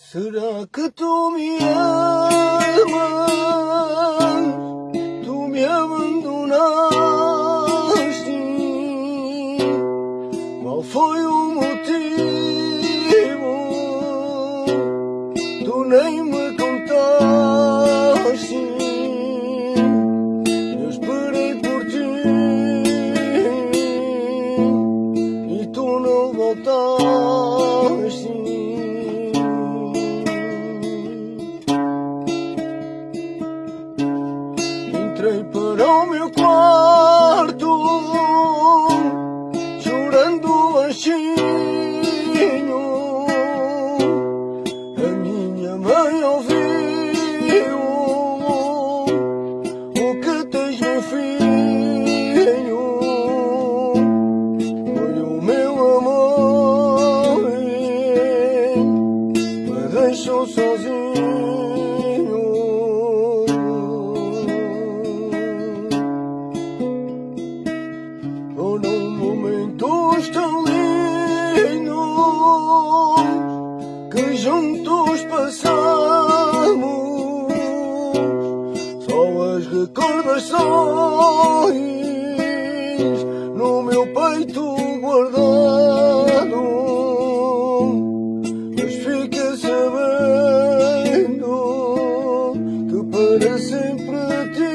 Será que tu me amas? Tu me abandonaste. Qual foi o motivo? Tu nem me contaste. Eu esperei por ti e tu não voltaste. Entrei para o meu quarto Chorando baixinho A minha mãe ouviu O que tens meu filho. Foi o meu amor Me deixou sozinho juntos passamos. Só as recordações No meu peito guardado. Mas fica sabendo Que para sempre te